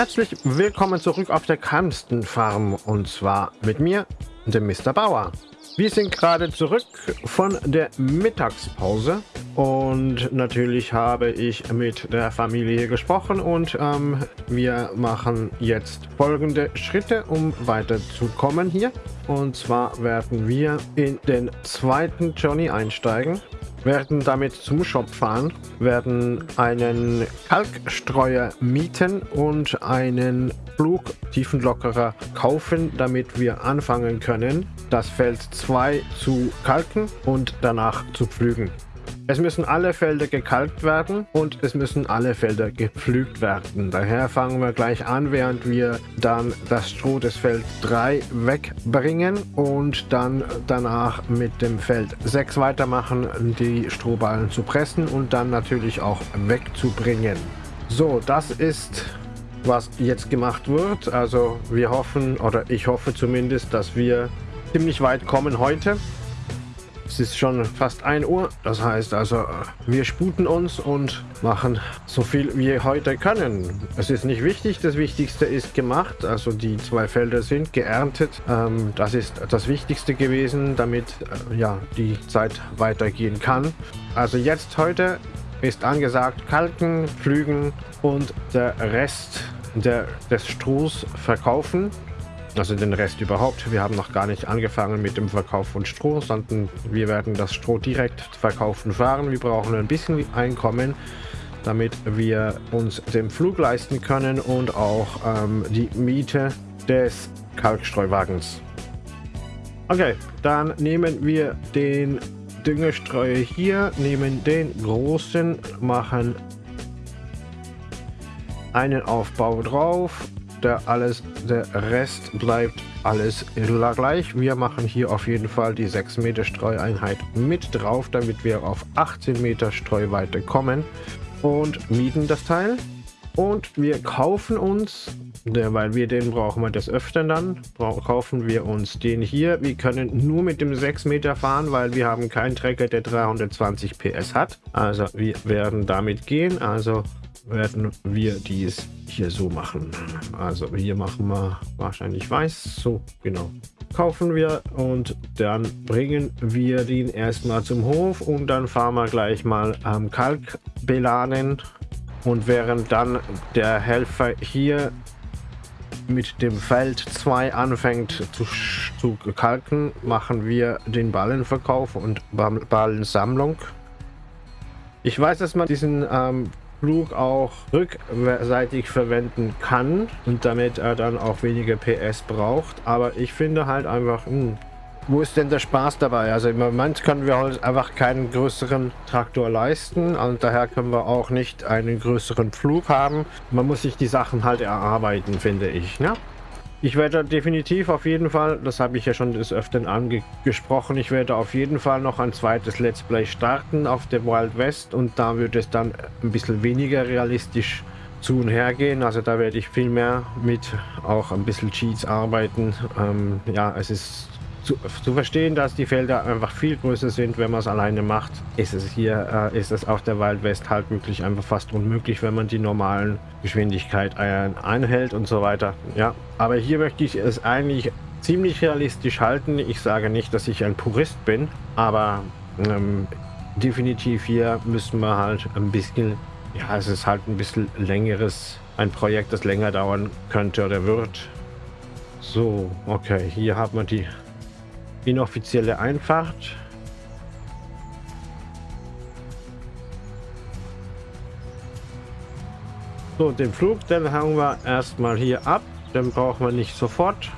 Herzlich willkommen zurück auf der Kamsten Farm und zwar mit mir, dem Mr. Bauer. Wir sind gerade zurück von der Mittagspause und natürlich habe ich mit der Familie gesprochen und ähm, wir machen jetzt folgende Schritte, um weiterzukommen hier. Und zwar werden wir in den zweiten Journey einsteigen werden damit zum Shop fahren, werden einen Kalkstreuer mieten und einen Flugtiefenlockerer kaufen, damit wir anfangen können, das Feld 2 zu kalken und danach zu pflügen. Es müssen alle Felder gekalkt werden und es müssen alle Felder gepflügt werden. Daher fangen wir gleich an, während wir dann das Stroh des Feld 3 wegbringen und dann danach mit dem Feld 6 weitermachen, die Strohballen zu pressen und dann natürlich auch wegzubringen. So, das ist was jetzt gemacht wird. Also wir hoffen, oder ich hoffe zumindest, dass wir ziemlich weit kommen heute. Es ist schon fast 1 Uhr. Das heißt also, wir sputen uns und machen so viel wir heute können. Es ist nicht wichtig. Das Wichtigste ist gemacht. Also die zwei Felder sind geerntet. Ähm, das ist das Wichtigste gewesen, damit äh, ja, die Zeit weitergehen kann. Also jetzt heute ist angesagt kalken, pflügen und der Rest der, des Strohs verkaufen. Also den Rest überhaupt. Wir haben noch gar nicht angefangen mit dem Verkauf von Stroh, sondern wir werden das Stroh direkt verkaufen fahren. Wir brauchen ein bisschen Einkommen, damit wir uns den Flug leisten können und auch ähm, die Miete des Kalkstreuwagens. Okay, dann nehmen wir den Düngestreuer hier, nehmen den großen, machen einen Aufbau drauf der alles, der Rest bleibt alles gleich. Wir machen hier auf jeden Fall die 6 Meter Streueinheit mit drauf, damit wir auf 18 Meter Streuweite kommen und mieten das Teil. Und wir kaufen uns, weil wir den brauchen wir des Öfteren dann, kaufen wir uns den hier. Wir können nur mit dem 6 Meter fahren, weil wir haben keinen Trecker, der 320 PS hat. Also wir werden damit gehen. Also werden wir dies hier so machen. Also hier machen wir wahrscheinlich weiß. So, genau. Kaufen wir und dann bringen wir den erstmal zum Hof und dann fahren wir gleich mal am Kalk beladen. Und während dann der Helfer hier mit dem Feld 2 anfängt zu, zu kalken, machen wir den Ballenverkauf und Ballensammlung. Ich weiß, dass man diesen ähm, Flug auch rückseitig verwenden kann und damit er dann auch weniger PS braucht. Aber ich finde halt einfach, mh, hm, wo ist denn der Spaß dabei? Also im Moment können wir halt einfach keinen größeren Traktor leisten und daher können wir auch nicht einen größeren Flug haben. Man muss sich die Sachen halt erarbeiten, finde ich. Ne? Ich werde definitiv auf jeden Fall, das habe ich ja schon des Öfteren angesprochen, ich werde auf jeden Fall noch ein zweites Let's Play starten auf der Wild West und da wird es dann ein bisschen weniger realistisch zu und her gehen. Also da werde ich viel mehr mit auch ein bisschen Cheats arbeiten. Ähm, ja, es ist zu, zu, verstehen, dass die Felder einfach viel größer sind, wenn man es alleine macht, ist es hier, äh, ist es auf der Wild West halt wirklich einfach fast unmöglich, wenn man die normalen Geschwindigkeit einhält und so weiter. Ja, aber hier möchte ich es eigentlich ziemlich realistisch halten. Ich sage nicht, dass ich ein Purist bin, aber ähm, definitiv hier müssen wir halt ein bisschen, ja, es ist halt ein bisschen längeres, ein Projekt, das länger dauern könnte oder wird. So, okay, hier haben wir die inoffizielle Einfahrt. So, den Flug, den hauen wir erstmal hier ab. Den brauchen wir nicht sofort.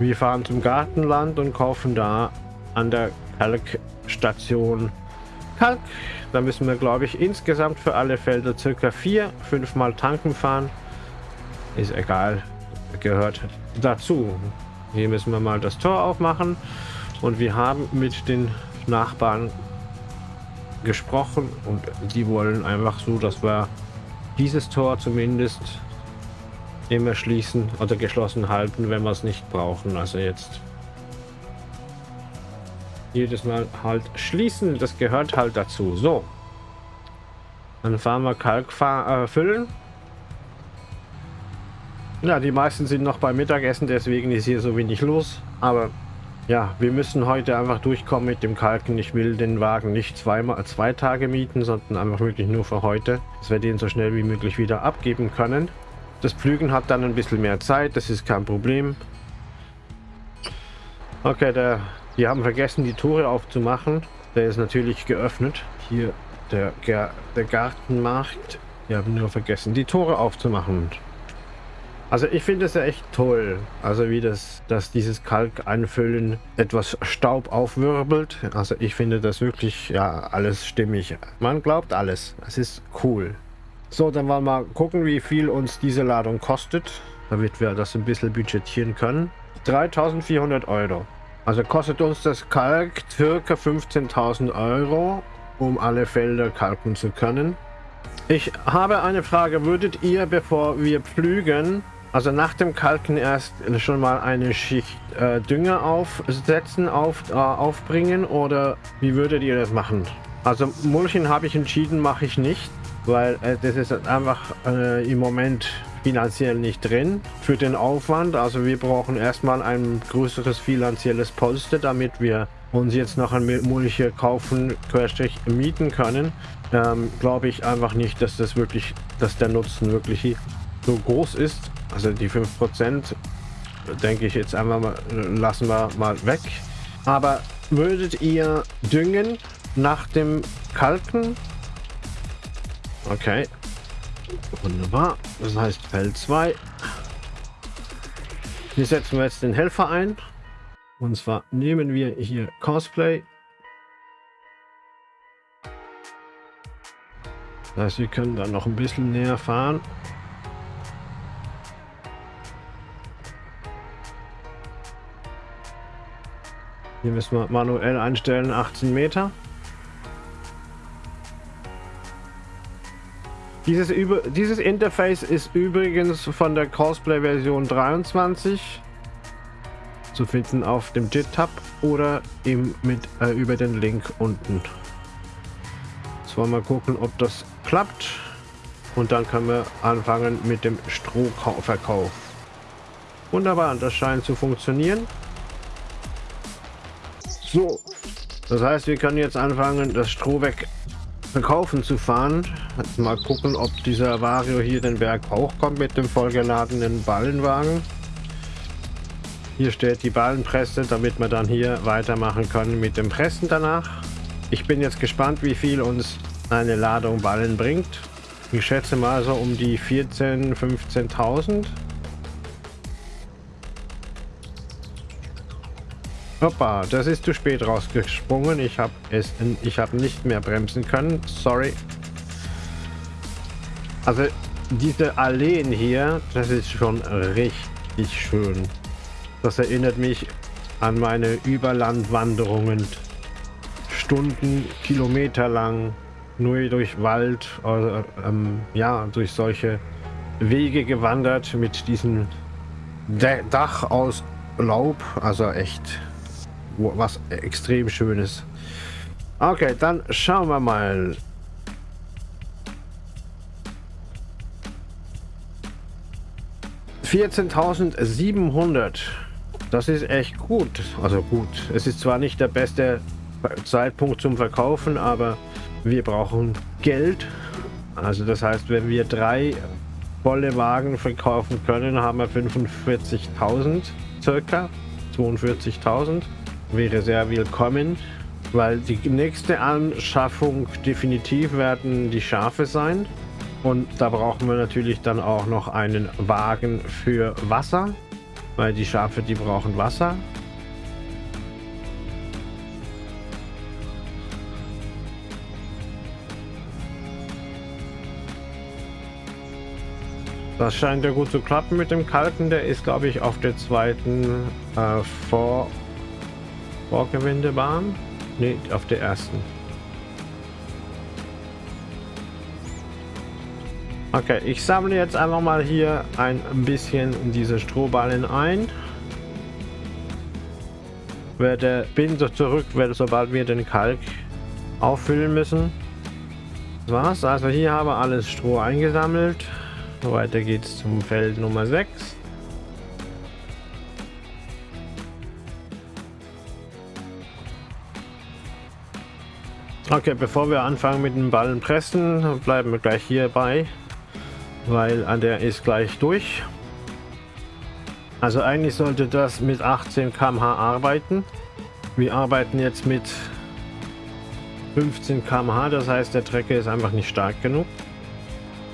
Wir fahren zum Gartenland und kaufen da an der Kalkstation Kalk. Da müssen wir, glaube ich, insgesamt für alle Felder circa vier, fünf Mal tanken fahren. Ist egal, gehört dazu. Hier müssen wir mal das Tor aufmachen. Und wir haben mit den Nachbarn gesprochen und die wollen einfach so, dass wir dieses Tor zumindest immer schließen oder geschlossen halten, wenn wir es nicht brauchen. Also jetzt jedes Mal halt schließen, das gehört halt dazu. So, dann fahren wir Kalk äh, füllen Ja, die meisten sind noch beim Mittagessen, deswegen ist hier so wenig los. Aber ja, wir müssen heute einfach durchkommen mit dem Kalken. Ich will den Wagen nicht zweimal, zwei Tage mieten, sondern einfach wirklich nur für heute, dass wir den so schnell wie möglich wieder abgeben können. Das Pflügen hat dann ein bisschen mehr Zeit, das ist kein Problem. Okay, der, die haben vergessen, die Tore aufzumachen. Der ist natürlich geöffnet. Hier der, der Gartenmarkt. Die haben nur vergessen, die Tore aufzumachen. Also ich finde es ja echt toll, also wie das, dass dieses Kalk einfüllen etwas Staub aufwirbelt. Also ich finde das wirklich, ja, alles stimmig. Man glaubt alles. Es ist cool. So, dann wollen wir mal gucken, wie viel uns diese Ladung kostet, damit wir das ein bisschen budgetieren können. 3400 Euro. Also kostet uns das Kalk circa 15.000 Euro, um alle Felder kalken zu können. Ich habe eine Frage. Würdet ihr, bevor wir pflügen, also nach dem Kalken erst schon mal eine Schicht äh, Dünger aufsetzen, auf, äh, aufbringen oder wie würdet ihr das machen? Also Mulchen habe ich entschieden, mache ich nicht, weil äh, das ist einfach äh, im Moment finanziell nicht drin für den Aufwand. Also wir brauchen erstmal ein größeres finanzielles Polster, damit wir uns jetzt noch ein Mulch kaufen, querstrich mieten können. Ähm, Glaube ich einfach nicht, dass das wirklich, dass der Nutzen wirklich so groß ist. Also die 5% denke ich jetzt einfach mal, lassen wir mal weg. Aber würdet ihr düngen nach dem Kalken? Okay. Wunderbar. Das heißt Feld 2. Hier setzen wir jetzt den Helfer ein. Und zwar nehmen wir hier Cosplay. Das heißt, wir können dann noch ein bisschen näher fahren. Hier müssen wir manuell einstellen, 18 Meter. Dieses, über, dieses Interface ist übrigens von der Cosplay Version 23 zu finden auf dem JIT-Tab oder eben mit, äh, über den Link unten. Jetzt wollen wir gucken, ob das klappt. Und dann können wir anfangen mit dem Strohverkauf. Wunderbar, das scheint zu funktionieren. So, das heißt, wir können jetzt anfangen, das Stroh weg verkaufen zu fahren. Mal gucken, ob dieser Vario hier den Berg auch kommt mit dem vollgeladenen Ballenwagen. Hier steht die Ballenpresse, damit wir dann hier weitermachen können mit dem Pressen danach. Ich bin jetzt gespannt, wie viel uns eine Ladung Ballen bringt. Ich schätze mal so um die 14.000, 15.000. Hoppa, das ist zu spät rausgesprungen. Ich habe es, ich habe nicht mehr bremsen können. Sorry. Also diese Alleen hier, das ist schon richtig schön. Das erinnert mich an meine Überlandwanderungen. Stunden, Kilometer lang, nur durch Wald, oder, ähm, ja, durch solche Wege gewandert mit diesem Dach aus Laub. Also echt was extrem schönes. Okay, dann schauen wir mal. Vierzehntausendsiebenhundert. Das ist echt gut. Also gut. Es ist zwar nicht der beste Zeitpunkt zum Verkaufen, aber wir brauchen Geld. Also das heißt, wenn wir drei volle Wagen verkaufen können, haben wir 45.000 circa. 42.000 wäre sehr willkommen, weil die nächste Anschaffung definitiv werden die Schafe sein. Und da brauchen wir natürlich dann auch noch einen Wagen für Wasser, weil die Schafe, die brauchen Wasser. Das scheint ja gut zu klappen mit dem Kalken. Der ist, glaube ich, auf der zweiten äh, Vor Vorgewendebahn? Ne, auf der ersten. Okay, ich sammle jetzt einfach mal hier ein bisschen diese Strohballen ein. Werde bin so zurück, werde sobald wir den Kalk auffüllen müssen. Was? Also hier haben wir alles Stroh eingesammelt. Weiter geht's zum Feld Nummer 6. Okay, bevor wir anfangen mit dem Ballen pressen, bleiben wir gleich hierbei, weil an der ist gleich durch. Also eigentlich sollte das mit 18 km/h arbeiten. Wir arbeiten jetzt mit 15 km/h, das heißt der Trecker ist einfach nicht stark genug.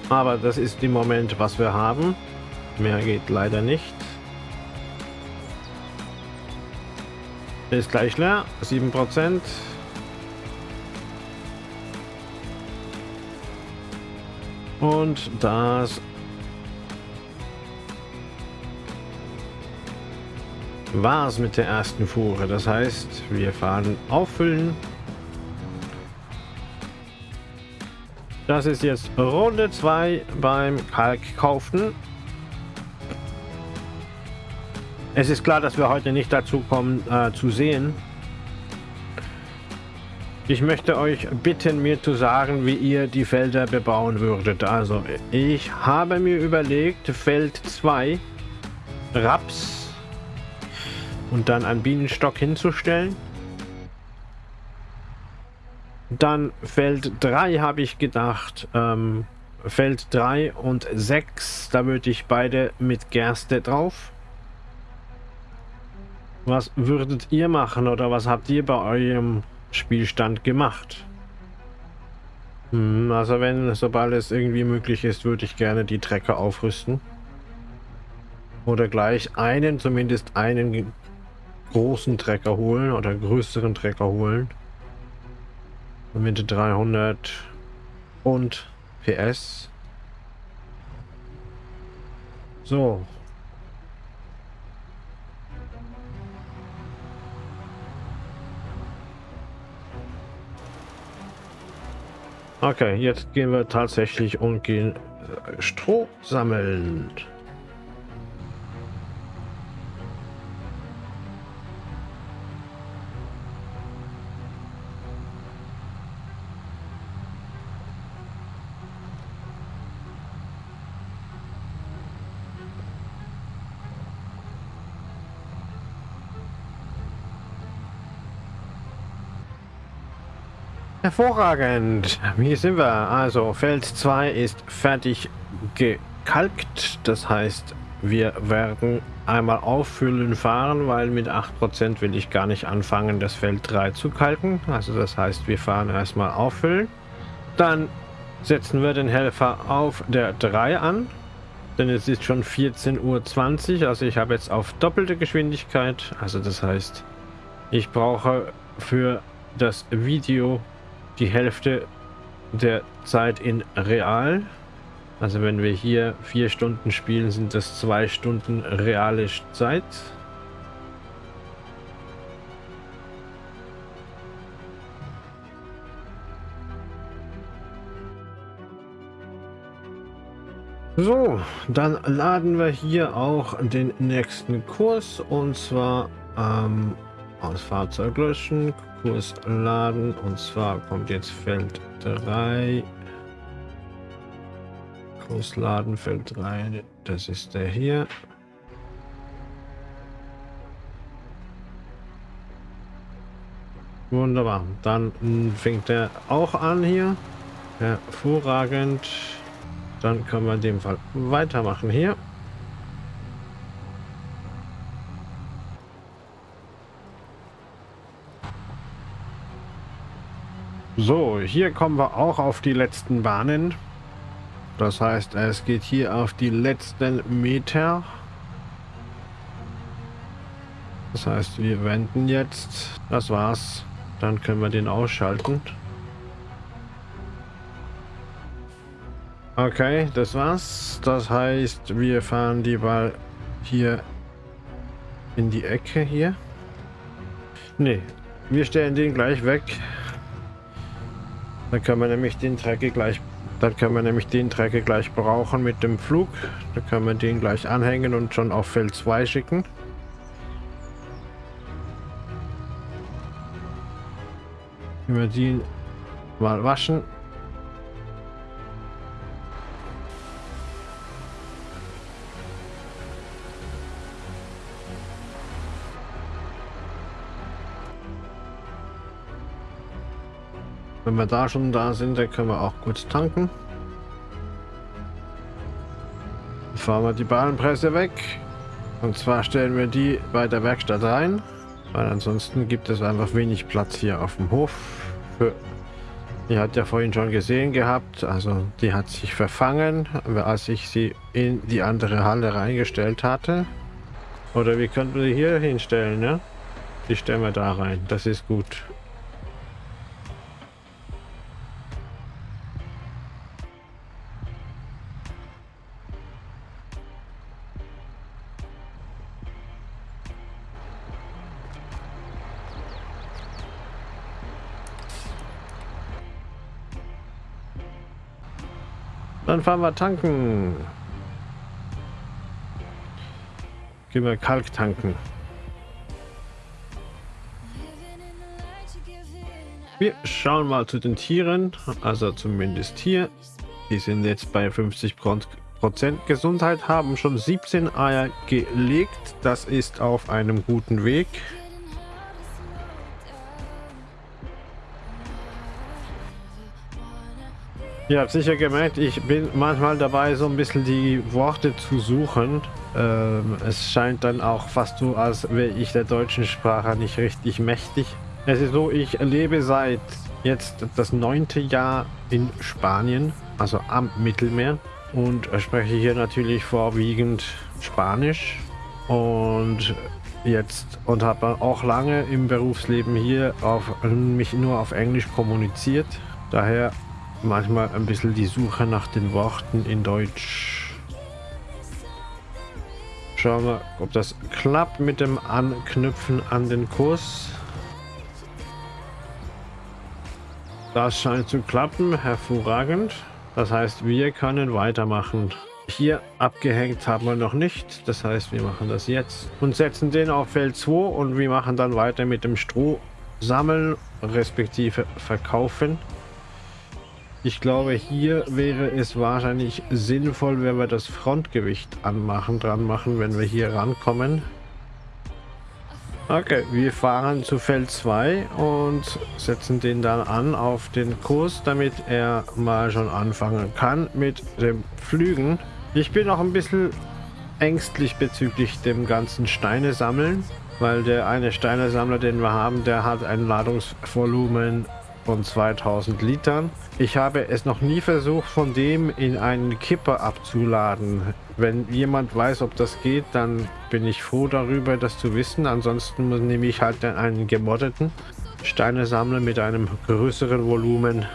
Aber das ist im Moment, was wir haben. Mehr geht leider nicht. Ist gleich leer, 7%. Und das war es mit der ersten Fuhre. Das heißt, wir fahren auffüllen. Das ist jetzt Runde 2 beim Kalkkaufen. Es ist klar, dass wir heute nicht dazu kommen äh, zu sehen. Ich möchte euch bitten, mir zu sagen, wie ihr die Felder bebauen würdet. Also, ich habe mir überlegt, Feld 2, Raps, und dann einen Bienenstock hinzustellen. Dann Feld 3 habe ich gedacht, ähm, Feld 3 und 6, da würde ich beide mit Gerste drauf. Was würdet ihr machen oder was habt ihr bei eurem Spielstand gemacht? Hm, also wenn, sobald es irgendwie möglich ist, würde ich gerne die Trecker aufrüsten. Oder gleich einen, zumindest einen großen Trecker holen oder größeren Trecker holen. Mit 300 und PS. So. Okay, jetzt gehen wir tatsächlich und gehen äh, Stroh sammeln. Hervorragend. Hier sind wir. Also Feld 2 ist fertig gekalkt. Das heißt, wir werden einmal auffüllen fahren, weil mit 8% will ich gar nicht anfangen, das Feld 3 zu kalken. Also das heißt, wir fahren erstmal auffüllen. Dann setzen wir den Helfer auf der 3 an. Denn es ist schon 14.20 Uhr. Also ich habe jetzt auf doppelte Geschwindigkeit. Also das heißt, ich brauche für das Video die Hälfte der Zeit in real. Also wenn wir hier vier Stunden spielen, sind das zwei Stunden reale Zeit. So, dann laden wir hier auch den nächsten Kurs und zwar ähm, aus Fahrzeug löschen, Kurs laden und zwar kommt jetzt Feld 3. Kurs laden, Feld 3, das ist der hier. Wunderbar, dann fängt er auch an hier. Hervorragend. Dann können wir in dem Fall weitermachen hier. So, hier kommen wir auch auf die letzten Bahnen. Das heißt, es geht hier auf die letzten Meter. Das heißt, wir wenden jetzt. Das war's. Dann können wir den ausschalten. Okay, das war's. Das heißt, wir fahren die Ball hier in die Ecke hier. Ne, wir stellen den gleich weg. Dann können wir nämlich den Trecke gleich dann können wir nämlich den Trecke gleich brauchen mit dem Flug. Dann können wir den gleich anhängen und schon auf Feld 2 schicken. Wir die mal waschen. Wenn wir da schon da sind, dann können wir auch kurz tanken. fahren wir die Bahnpresse weg. Und zwar stellen wir die bei der Werkstatt rein, weil ansonsten gibt es einfach wenig Platz hier auf dem Hof. Für, die hat ja vorhin schon gesehen gehabt, also die hat sich verfangen, als ich sie in die andere Halle reingestellt hatte. Oder wie könnten wir die hier hinstellen, ne? Die stellen wir da rein, das ist gut. Dann fahren wir tanken. Gehen wir Kalk tanken. Wir schauen mal zu den Tieren, also zumindest hier. Die sind jetzt bei 50 Prozent Gesundheit, haben schon 17 Eier gelegt. Das ist auf einem guten Weg. Ihr habt sicher gemerkt, ich bin manchmal dabei, so ein bisschen die Worte zu suchen. Ähm, es scheint dann auch fast so, als wäre ich der deutschen Sprache nicht richtig mächtig. Es ist so, ich lebe seit jetzt das neunte Jahr in Spanien, also am Mittelmeer. Und spreche hier natürlich vorwiegend Spanisch. Und jetzt und habe auch lange im Berufsleben hier auf mich nur auf Englisch kommuniziert. Daher manchmal ein bisschen die Suche nach den Worten in Deutsch. Schauen wir, ob das klappt mit dem Anknüpfen an den Kurs. Das scheint zu klappen, hervorragend. Das heißt, wir können weitermachen. Hier abgehängt haben wir noch nicht. Das heißt, wir machen das jetzt und setzen den auf Feld 2 und wir machen dann weiter mit dem Stroh sammeln, respektive verkaufen. Ich glaube, hier wäre es wahrscheinlich sinnvoll, wenn wir das Frontgewicht anmachen, dran machen, wenn wir hier rankommen. Okay, wir fahren zu Feld 2 und setzen den dann an auf den Kurs, damit er mal schon anfangen kann mit dem Flügen. Ich bin auch ein bisschen ängstlich bezüglich dem ganzen Steine sammeln, weil der eine Steinesammler, den wir haben, der hat ein Ladungsvolumen von 2000 Litern. Ich habe es noch nie versucht, von dem in einen Kipper abzuladen. Wenn jemand weiß, ob das geht, dann bin ich froh darüber, das zu wissen. Ansonsten nehme ich halt einen gemoddeten Steinesammler mit einem größeren Volumen.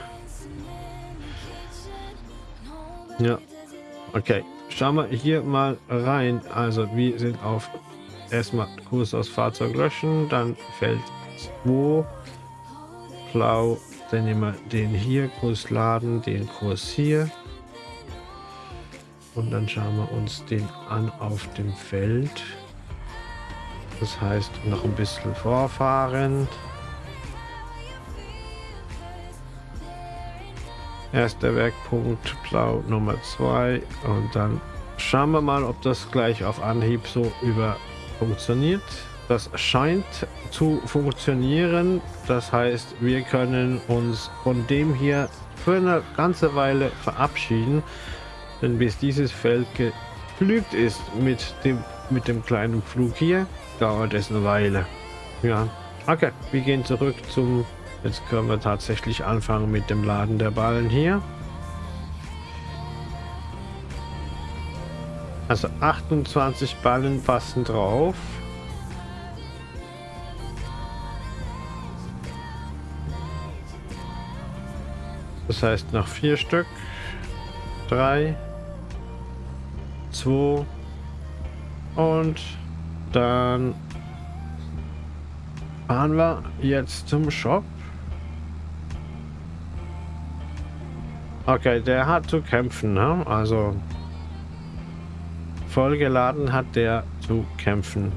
Ja, okay. Schauen wir hier mal rein. Also wir sind auf erstmal Kurs aus Fahrzeug löschen, dann Feld 2 blau. Dann nehmen wir den hier, Kurs laden, den Kurs hier. Und dann schauen wir uns den an auf dem Feld. Das heißt, noch ein bisschen vorfahren. Erster Werkpunkt, blau Nummer 2. Und dann schauen wir mal, ob das gleich auf Anhieb so über funktioniert. Das scheint zu funktionieren. Das heißt, wir können uns von dem hier für eine ganze Weile verabschieden. Denn bis dieses Feld geflügt ist mit dem, mit dem kleinen Flug hier, dauert es eine Weile. Ja, okay, wir gehen zurück zum... Jetzt können wir tatsächlich anfangen mit dem Laden der Ballen hier. Also 28 Ballen passen drauf. Das heißt noch vier Stück. Drei. Zwei. Und dann fahren wir jetzt zum Shop. Okay, der hat zu kämpfen, ne? Also vollgeladen hat der zu kämpfen.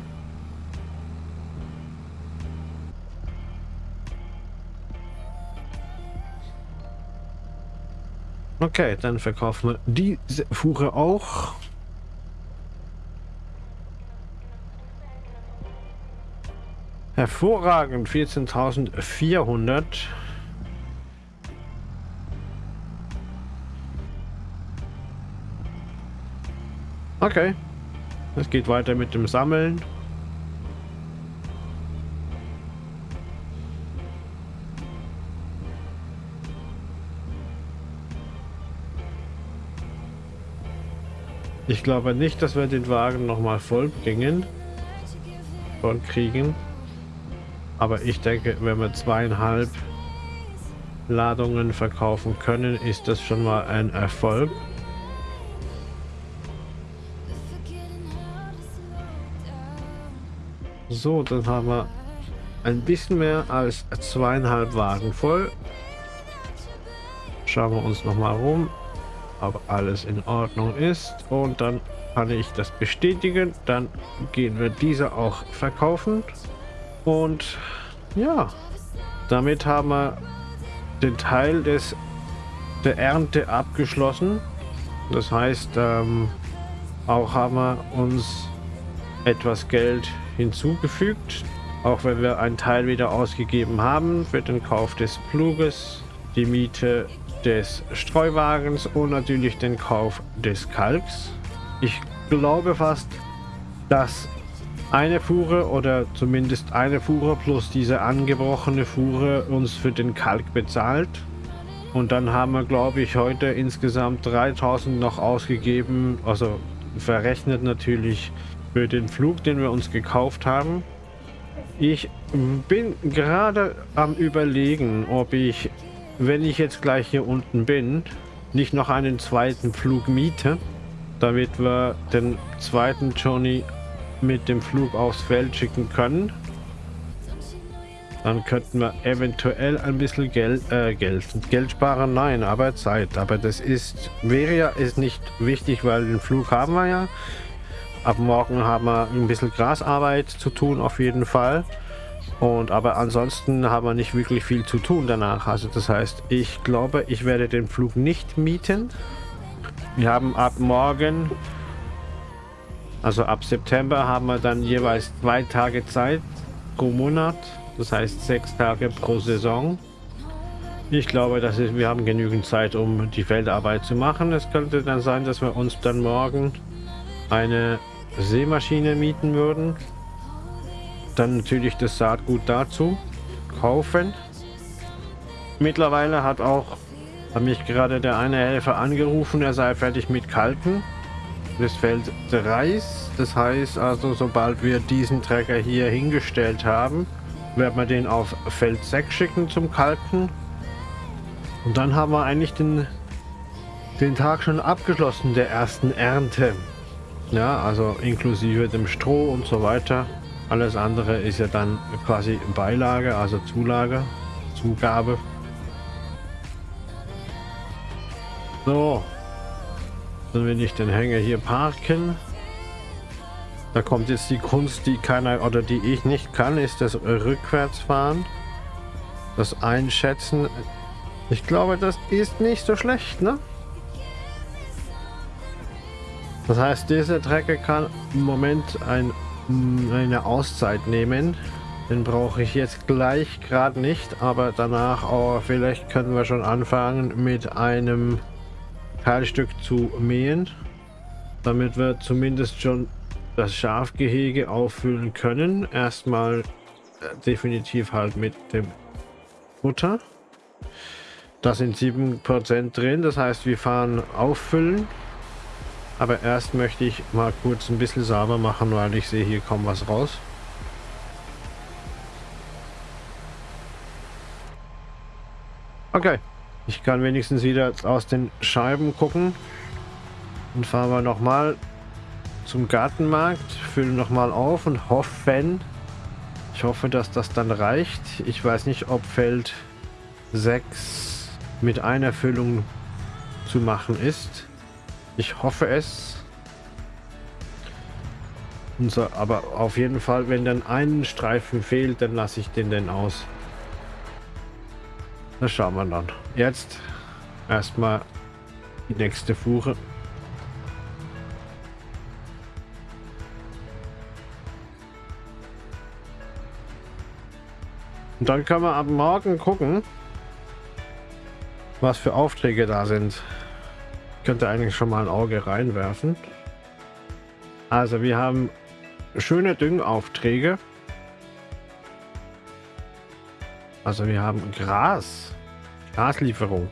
Okay, dann verkaufen wir diese Fuhre auch. Hervorragend, 14.400. Okay, es geht weiter mit dem Sammeln. Ich glaube nicht, dass wir den Wagen nochmal voll bringen. Voll kriegen. Aber ich denke, wenn wir zweieinhalb Ladungen verkaufen können, ist das schon mal ein Erfolg. So, dann haben wir ein bisschen mehr als zweieinhalb Wagen voll. Schauen wir uns noch mal rum, ob alles in Ordnung ist. Und dann kann ich das bestätigen. Dann gehen wir diese auch verkaufen. Und ja, damit haben wir den Teil des der Ernte abgeschlossen. Das heißt, ähm, auch haben wir uns etwas Geld hinzugefügt, auch wenn wir einen Teil wieder ausgegeben haben für den Kauf des Pluges, die Miete des Streuwagens und natürlich den Kauf des Kalks. Ich glaube fast, dass eine Fuhre oder zumindest eine Fuhre plus diese angebrochene Fuhre uns für den Kalk bezahlt. Und dann haben wir, glaube ich, heute insgesamt 3000 noch ausgegeben, also verrechnet natürlich für den Flug, den wir uns gekauft haben. Ich bin gerade am überlegen, ob ich, wenn ich jetzt gleich hier unten bin, nicht noch einen zweiten Flug miete, damit wir den zweiten Johnny mit dem Flug aufs Feld schicken können. Dann könnten wir eventuell ein bisschen Geld, äh, Geld, Geld sparen. Nein, aber Zeit. Aber das ist, wäre ja ist nicht wichtig, weil den Flug haben wir ja. Ab morgen haben wir ein bisschen Grasarbeit zu tun, auf jeden Fall. Und aber ansonsten haben wir nicht wirklich viel zu tun danach. Also das heißt, ich glaube, ich werde den Flug nicht mieten. Wir haben ab morgen also ab September haben wir dann jeweils zwei Tage Zeit pro Monat. Das heißt sechs Tage pro Saison. Ich glaube, dass wir haben genügend Zeit, um die Feldarbeit zu machen. Es könnte dann sein, dass wir uns dann morgen eine Seemaschine mieten würden. Dann natürlich das Saatgut dazu kaufen. Mittlerweile hat auch hat mich gerade der eine Helfer angerufen, er sei fertig mit Kalken des Feld 3. Das heißt also, sobald wir diesen Trecker hier hingestellt haben, werden wir den auf Feld 6 schicken zum Kalken. Und dann haben wir eigentlich den, den Tag schon abgeschlossen der ersten Ernte. Ja, also inklusive dem Stroh und so weiter. Alles andere ist ja dann quasi Beilage, also Zulage, Zugabe. So, dann will ich den Hänger hier parken. Da kommt jetzt die Kunst, die keiner oder die ich nicht kann, ist das Rückwärtsfahren. Das Einschätzen. Ich glaube, das ist nicht so schlecht, ne? Das heißt, dieser Trecker kann im Moment ein, eine Auszeit nehmen. Den brauche ich jetzt gleich gerade nicht, aber danach, oh, vielleicht können wir schon anfangen mit einem Teilstück zu mähen, damit wir zumindest schon das Schafgehege auffüllen können. Erstmal äh, definitiv halt mit dem Futter. Da sind 7% drin, das heißt wir fahren auffüllen. Aber erst möchte ich mal kurz ein bisschen sauber machen, weil ich sehe hier kaum was raus. Okay. Ich kann wenigstens wieder aus den Scheiben gucken. Und fahren wir nochmal zum Gartenmarkt, füllen nochmal auf und hoffen, ich hoffe, dass das dann reicht. Ich weiß nicht, ob Feld 6 mit einer Füllung zu machen ist. Ich hoffe es. So, aber auf jeden Fall, wenn dann ein Streifen fehlt, dann lasse ich den denn aus. Das schauen wir dann. Jetzt erstmal die nächste Fuhre. Und dann können wir ab morgen gucken, was für Aufträge da sind. Ich könnte eigentlich schon mal ein Auge reinwerfen. Also wir haben schöne Düngaufträge. Also wir haben Gras. Graslieferung.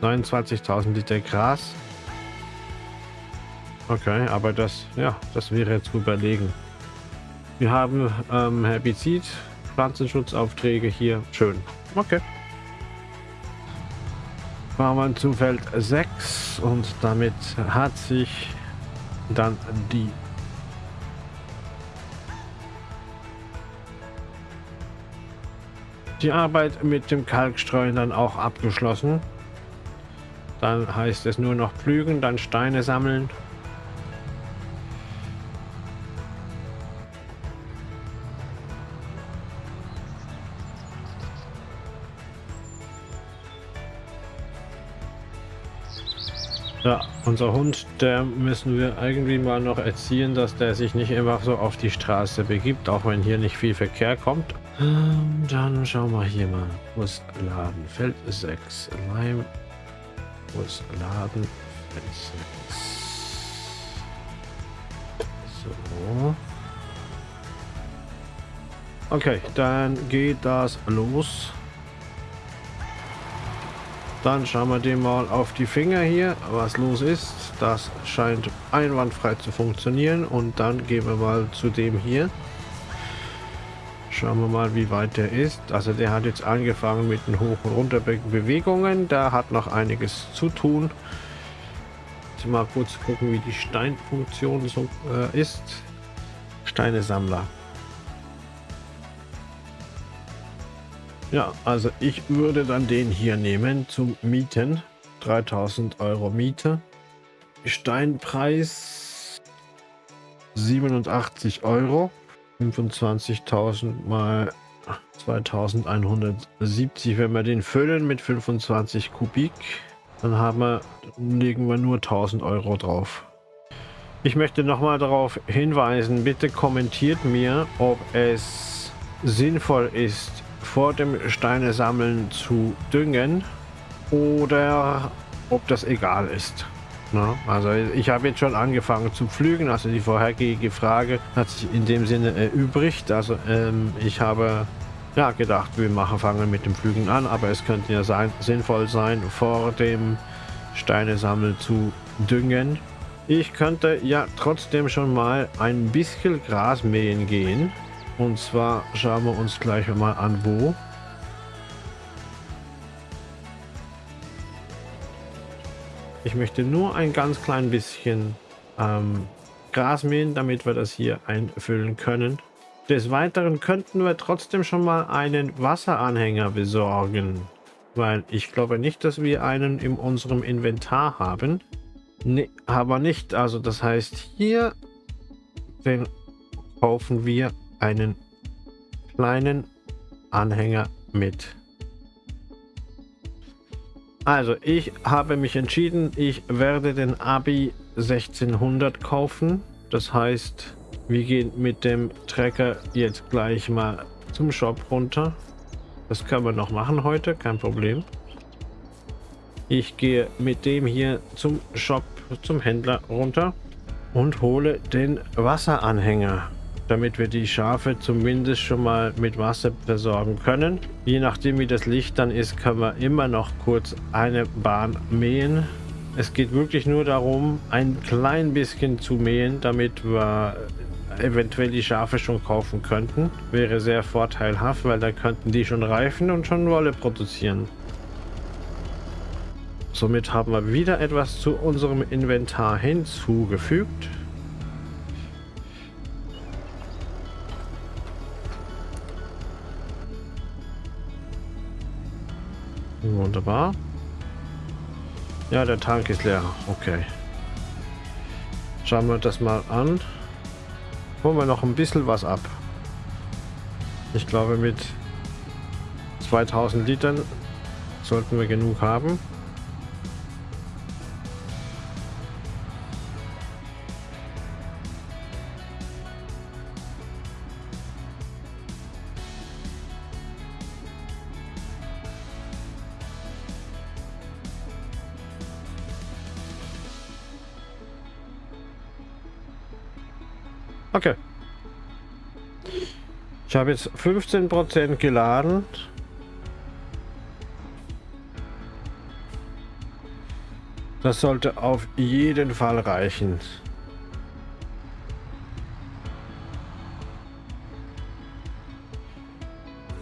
29.000 Liter Gras. Okay, aber das, ja, das wäre zu überlegen. Wir haben ähm, Herbizid, Pflanzenschutzaufträge hier. Schön. Okay. Fahren wir zu Feld 6 und damit hat sich dann die die Arbeit mit dem Kalkstreuen dann auch abgeschlossen. Dann heißt es nur noch pflügen, dann Steine sammeln. Ja, unser Hund, der müssen wir irgendwie mal noch erziehen, dass der sich nicht immer so auf die Straße begibt, auch wenn hier nicht viel Verkehr kommt. Ähm, dann schauen wir hier mal. Wo Laden? Feld 6. Leim. Wo Laden? Feld 6. So. Okay, dann geht das los. Dann schauen wir dem mal auf die Finger hier, was los ist. Das scheint einwandfrei zu funktionieren. Und dann gehen wir mal zu dem hier. Schauen wir mal, wie weit der ist. Also der hat jetzt angefangen mit den Hoch- und Runterbewegungen. Da hat noch einiges zu tun. Jetzt mal kurz gucken, wie die Steinfunktion so äh, ist. Steinesammler. Ja, also ich würde dann den hier nehmen zum Mieten. 3000 Euro Miete. Steinpreis 87 Euro. 25.000 mal 2170. Wenn wir den füllen mit 25 Kubik, dann haben wir, legen wir nur 1000 Euro drauf. Ich möchte nochmal darauf hinweisen, bitte kommentiert mir, ob es sinnvoll ist, vor dem Steine sammeln zu düngen oder ob das egal ist. Na, also ich habe jetzt schon angefangen zu pflügen, also die vorhergehende Frage hat sich in dem Sinne erübrigt. Also ähm, ich habe ja gedacht, wir machen fangen mit dem Pflügen an, aber es könnte ja sein, sinnvoll sein, vor dem Steine sammeln zu düngen. Ich könnte ja trotzdem schon mal ein bisschen Gras mähen gehen. Und zwar schauen wir uns gleich mal an, wo. Ich möchte nur ein ganz klein bisschen ähm, Gras mähen, damit wir das hier einfüllen können. Des Weiteren könnten wir trotzdem schon mal einen Wasseranhänger besorgen. Weil ich glaube nicht, dass wir einen in unserem Inventar haben. Ne, aber nicht. Also das heißt, hier den kaufen wir einen kleinen Anhänger mit. Also, ich habe mich entschieden, ich werde den Abi 1600 kaufen. Das heißt, wir gehen mit dem Trecker jetzt gleich mal zum Shop runter. Das können wir noch machen heute, kein Problem. Ich gehe mit dem hier zum Shop, zum Händler runter und hole den Wasseranhänger damit wir die Schafe zumindest schon mal mit Wasser versorgen können. Je nachdem wie das Licht dann ist, können wir immer noch kurz eine Bahn mähen. Es geht wirklich nur darum, ein klein bisschen zu mähen, damit wir eventuell die Schafe schon kaufen könnten. Wäre sehr vorteilhaft, weil da könnten die schon reifen und schon Wolle produzieren. Somit haben wir wieder etwas zu unserem Inventar hinzugefügt. Wunderbar. Ja, der Tank ist leer. Okay. Schauen wir das mal an. Holen wir noch ein bisschen was ab. Ich glaube mit 2000 Litern sollten wir genug haben. Okay. Ich habe jetzt 15% geladen. Das sollte auf jeden Fall reichen.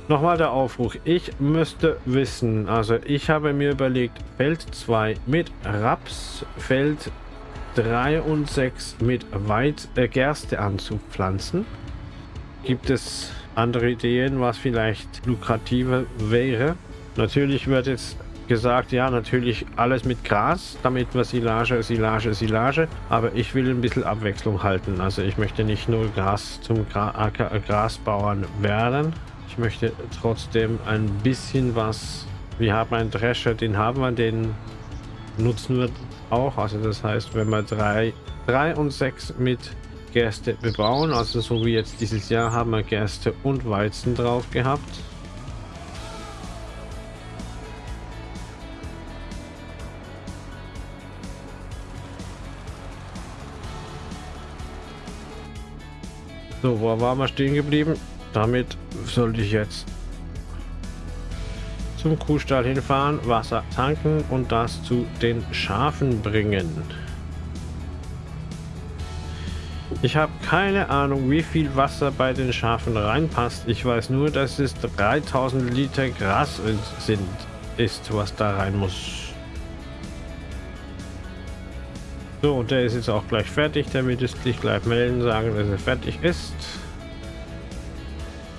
Nochmal der Aufruf. Ich müsste wissen, also ich habe mir überlegt, Feld 2 mit Raps, Feld 3 und 6 mit Weit äh, Gerste anzupflanzen. Gibt es andere Ideen, was vielleicht lukrativer wäre? Natürlich wird jetzt gesagt, ja, natürlich alles mit Gras, damit wir Silage, Silage, Silage. Aber ich will ein bisschen Abwechslung halten. Also ich möchte nicht nur Gras zum Gra Grasbauern werden. Ich möchte trotzdem ein bisschen was... Wir haben einen Drescher, den haben wir, den nutzen wir auch. Also das heißt, wenn wir drei, und sechs mit Gerste bebauen. Also so wie jetzt dieses Jahr haben wir Gerste und Weizen drauf gehabt. So, wo waren wir stehen geblieben? Damit sollte ich jetzt zum Kuhstall hinfahren, Wasser tanken und das zu den Schafen bringen. Ich habe keine Ahnung, wie viel Wasser bei den Schafen reinpasst. Ich weiß nur, dass es 3000 Liter Gras sind, ist, was da rein muss. So, und der ist jetzt auch gleich fertig, damit es dich gleich melden, sagen, dass er fertig ist.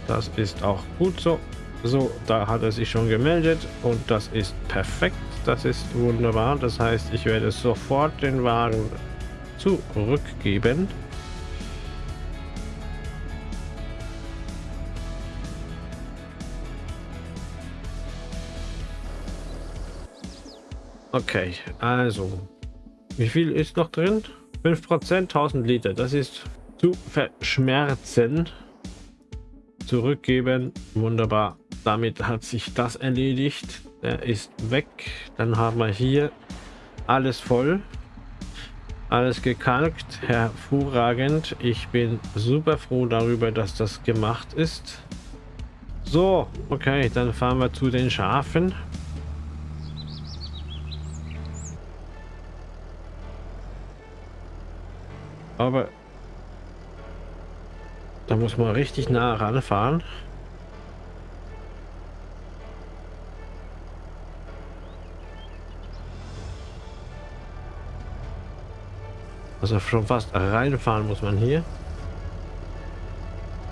Das ist auch gut so. So, da hat er sich schon gemeldet und das ist perfekt. Das ist wunderbar. Das heißt, ich werde sofort den Wagen zurückgeben. Okay, also. Wie viel ist noch drin? 5%, 1000 Liter. Das ist zu verschmerzen. Zurückgeben. Wunderbar. Damit hat sich das erledigt. Der ist weg. Dann haben wir hier alles voll. Alles gekalkt. Hervorragend. Ich bin super froh darüber, dass das gemacht ist. So, okay, dann fahren wir zu den Schafen. Aber da muss man richtig nah ranfahren. Also schon fast reinfahren muss man hier.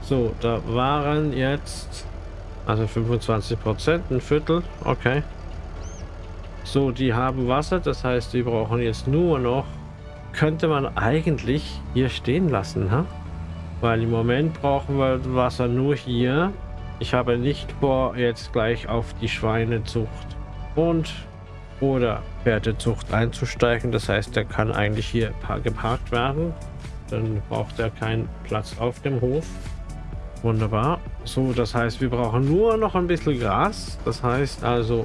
So, da waren jetzt also 25 Prozent, ein Viertel, okay. So, die haben Wasser, das heißt, die brauchen jetzt nur noch könnte man eigentlich hier stehen lassen, ha? Weil im Moment brauchen wir Wasser nur hier. Ich habe nicht vor, jetzt gleich auf die Schweinezucht und oder Pferdezucht einzusteigen. Das heißt, der kann eigentlich hier geparkt werden. Dann braucht er keinen Platz auf dem Hof. Wunderbar. So, das heißt, wir brauchen nur noch ein bisschen Gras. Das heißt also...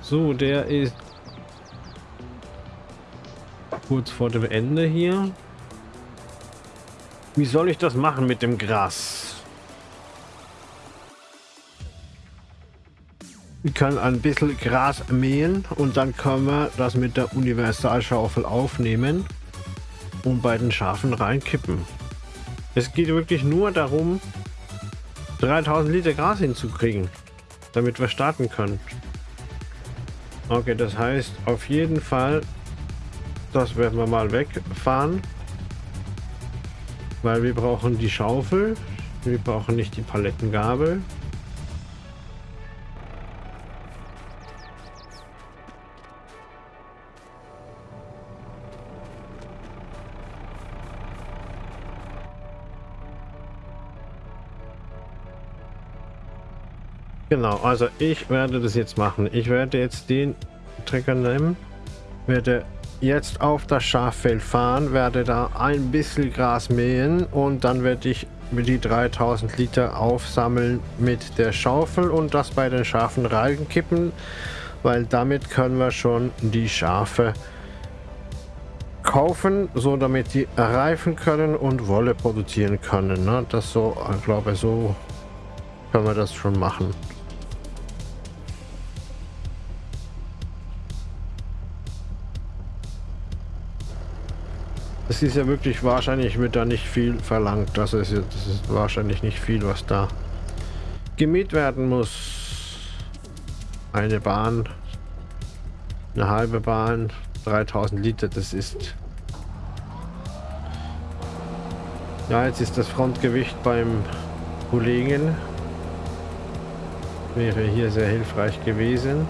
So, der ist kurz vor dem Ende hier. Wie soll ich das machen mit dem Gras? Wir können ein bisschen Gras mähen und dann können wir das mit der Universalschaufel aufnehmen und bei den Schafen reinkippen. Es geht wirklich nur darum, 3000 Liter Gras hinzukriegen, damit wir starten können. Okay, das heißt auf jeden Fall das werden wir mal wegfahren. Weil wir brauchen die Schaufel. Wir brauchen nicht die Palettengabel. Genau, also ich werde das jetzt machen. Ich werde jetzt den Trecker nehmen, werde jetzt auf das Schaffeld fahren, werde da ein bisschen Gras mähen und dann werde ich die 3000 Liter aufsammeln mit der Schaufel und das bei den Schafen reinkippen, weil damit können wir schon die Schafe kaufen, so damit sie reifen können und Wolle produzieren können. Ne? Das so, ich glaube, so können wir das schon machen. Es ist ja wirklich wahrscheinlich, wird da nicht viel verlangt. Das ist, das ist wahrscheinlich nicht viel, was da gemäht werden muss. Eine Bahn, eine halbe Bahn, 3000 Liter, das ist... Ja, jetzt ist das Frontgewicht beim Kollegen. Wäre hier sehr hilfreich gewesen.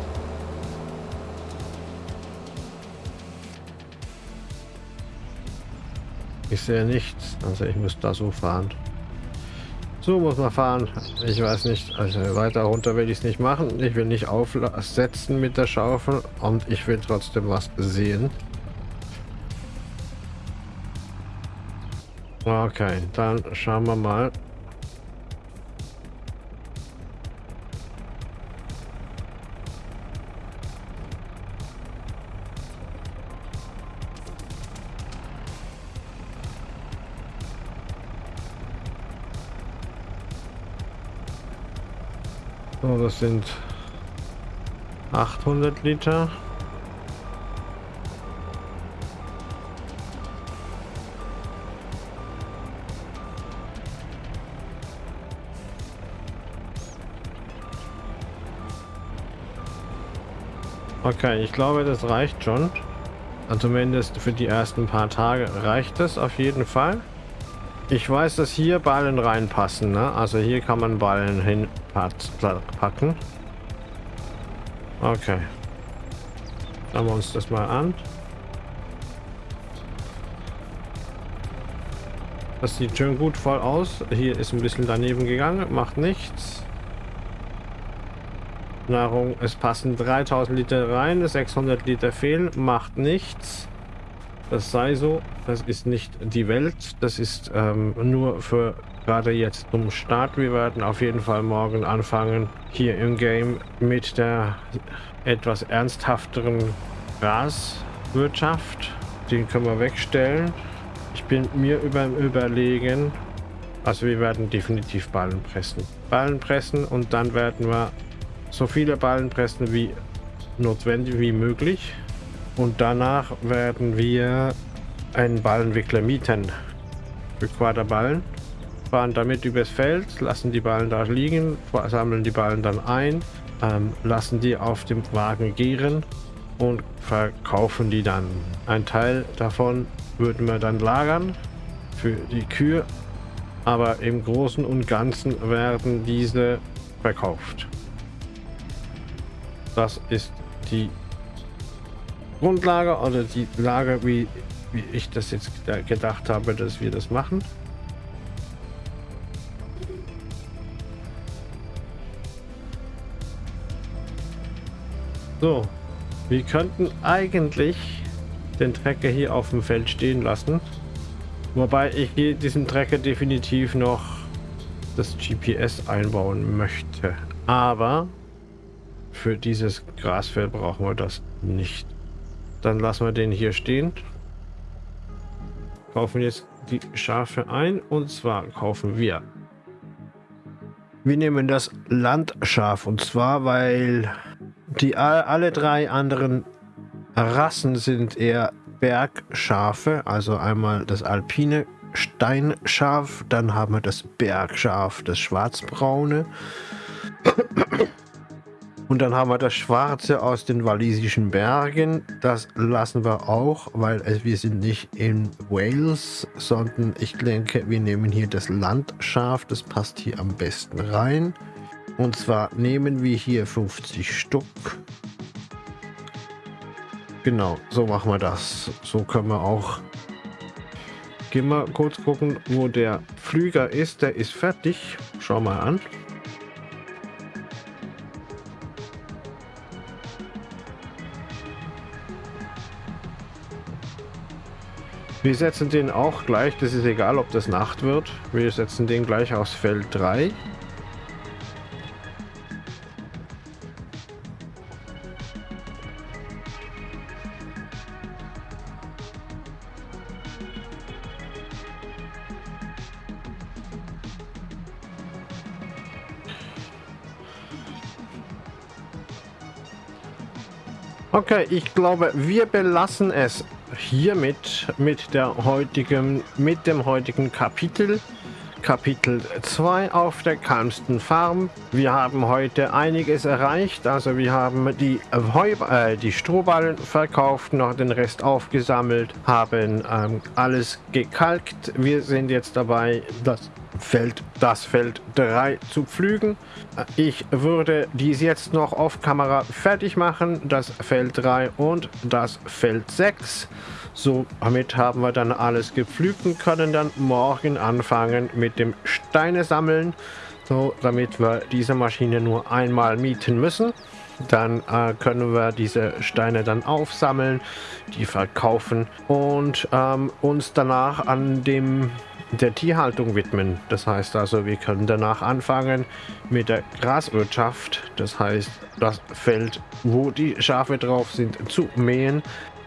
Ich sehe nichts, also ich muss da so fahren. So muss man fahren. Ich weiß nicht, also weiter runter will ich es nicht machen. Ich will nicht aufsetzen mit der Schaufel und ich will trotzdem was sehen. Okay, dann schauen wir mal, sind 800 Liter. Okay, ich glaube, das reicht schon. Also zumindest für die ersten paar Tage reicht es auf jeden Fall. Ich weiß, dass hier Ballen reinpassen. Ne? Also hier kann man Ballen hinpacken. Okay. Schauen wir uns das mal an. Das sieht schön gut voll aus. Hier ist ein bisschen daneben gegangen. Macht nichts. Nahrung, es passen 3000 Liter rein, 600 Liter fehlen. Macht nichts. Das sei so. Das ist nicht die Welt. Das ist ähm, nur für gerade jetzt zum Start. Wir werden auf jeden Fall morgen anfangen, hier im Game mit der etwas ernsthafteren Graswirtschaft. Den können wir wegstellen. Ich bin mir über überlegen, also wir werden definitiv Ballen pressen. Ballen pressen und dann werden wir so viele Ballen pressen wie notwendig wie möglich. Und danach werden wir einen Ballenwickler mieten. Für Quaderballen. Fahren damit übers Feld, lassen die Ballen da liegen, sammeln die Ballen dann ein, ähm, lassen die auf dem Wagen gären und verkaufen die dann. Ein Teil davon würden wir dann lagern für die Kühe, aber im Großen und Ganzen werden diese verkauft. Das ist die Grundlage oder die Lage, wie, wie ich das jetzt gedacht habe, dass wir das machen. So, wir könnten eigentlich den Trecker hier auf dem Feld stehen lassen. Wobei ich hier diesen Trecker definitiv noch das GPS einbauen möchte. Aber für dieses Grasfeld brauchen wir das nicht. Dann lassen wir den hier stehen. Kaufen jetzt die Schafe ein. Und zwar kaufen wir. Wir nehmen das Landschaf. Und zwar, weil die alle drei anderen Rassen sind eher Bergschafe. Also einmal das alpine Steinschaf. Dann haben wir das Bergschaf, das schwarzbraune. Und dann haben wir das Schwarze aus den walisischen Bergen. Das lassen wir auch, weil wir sind nicht in Wales, sondern ich denke, wir nehmen hier das Landschaf. Das passt hier am besten rein. Und zwar nehmen wir hier 50 Stück. Genau, so machen wir das. So können wir auch... Gehen wir kurz gucken, wo der Flüger ist. Der ist fertig. Schau mal an. Wir setzen den auch gleich, das ist egal, ob das Nacht wird. Wir setzen den gleich aufs Feld 3. Okay, ich glaube, wir belassen es hiermit mit der heutigen, mit dem heutigen Kapitel. Kapitel 2 auf der kalmsten Farm. Wir haben heute einiges erreicht. Also wir haben die, Heu äh, die Strohballen verkauft, noch den Rest aufgesammelt, haben ähm, alles gekalkt. Wir sind jetzt dabei, das Feld, das Feld 3 zu pflügen. Ich würde dies jetzt noch auf Kamera fertig machen, das Feld 3 und das Feld 6. So, damit haben wir dann alles gepflügt und können dann morgen anfangen mit dem Steine sammeln. So, damit wir diese Maschine nur einmal mieten müssen. Dann äh, können wir diese Steine dann aufsammeln, die verkaufen und ähm, uns danach an dem der Tierhaltung widmen. Das heißt also, wir können danach anfangen mit der Graswirtschaft. Das heißt, das Feld, wo die Schafe drauf sind, zu mähen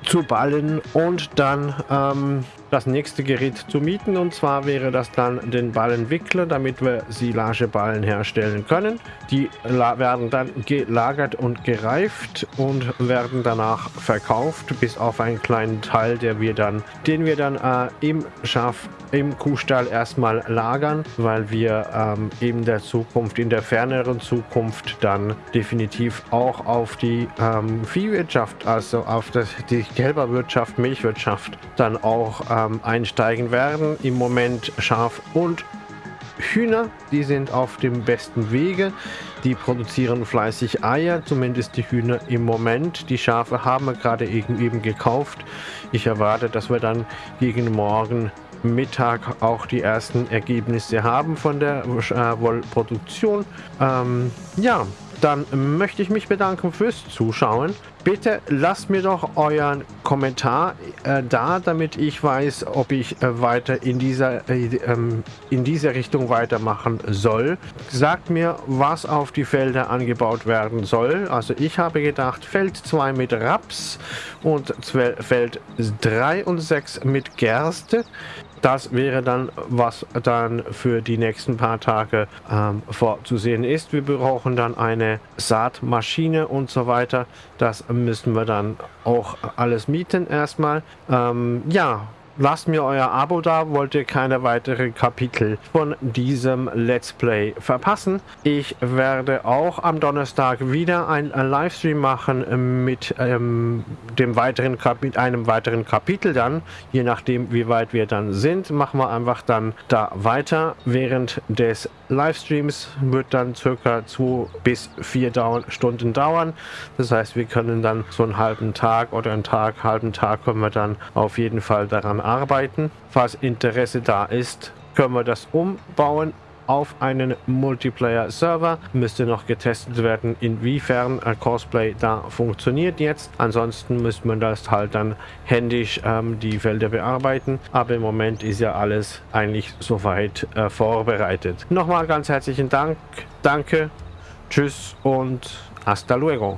zu ballen und dann ähm, das nächste Gerät zu mieten und zwar wäre das dann den Ballenwickler, damit wir Silageballen herstellen können. Die werden dann gelagert und gereift und werden danach verkauft, bis auf einen kleinen Teil, der wir dann, den wir dann äh, im Schaf im Kuhstall erstmal lagern, weil wir ähm, in der Zukunft, in der ferneren Zukunft dann definitiv auch auf die ähm, Viehwirtschaft, also auf das, die Kälberwirtschaft, Milchwirtschaft dann auch äh, ähm, einsteigen werden. Im Moment Schaf und Hühner, die sind auf dem besten Wege. Die produzieren fleißig Eier, zumindest die Hühner im Moment. Die Schafe haben wir gerade eben, eben gekauft. Ich erwarte, dass wir dann gegen morgen Mittag auch die ersten Ergebnisse haben von der äh, Wollproduktion. Ähm, ja, dann möchte ich mich bedanken fürs Zuschauen. Bitte lasst mir doch euren Kommentar äh, da, damit ich weiß, ob ich äh, weiter in dieser, äh, ähm, in dieser Richtung weitermachen soll. Sagt mir, was auf die Felder angebaut werden soll. Also ich habe gedacht, Feld 2 mit Raps und Feld 3 und 6 mit Gerste. Das wäre dann, was dann für die nächsten paar Tage ähm, vorzusehen ist. Wir brauchen dann eine Saatmaschine und so weiter. Das müssen wir dann auch alles mieten erstmal. Ähm, ja, Lasst mir euer Abo da, wollt ihr keine weiteren Kapitel von diesem Let's Play verpassen. Ich werde auch am Donnerstag wieder ein Livestream machen mit ähm, dem weiteren einem weiteren Kapitel dann. Je nachdem, wie weit wir dann sind, machen wir einfach dann da weiter. Während des Livestreams wird dann circa zwei bis vier Stunden dauern. Das heißt, wir können dann so einen halben Tag oder einen Tag, halben Tag können wir dann auf jeden Fall daran arbeiten. Falls Interesse da ist, können wir das umbauen auf einen Multiplayer-Server. Müsste noch getestet werden, inwiefern Cosplay da funktioniert jetzt. Ansonsten müsste man das halt dann händisch ähm, die Felder bearbeiten. Aber im Moment ist ja alles eigentlich soweit äh, vorbereitet. Nochmal ganz herzlichen Dank. Danke. Tschüss und hasta luego.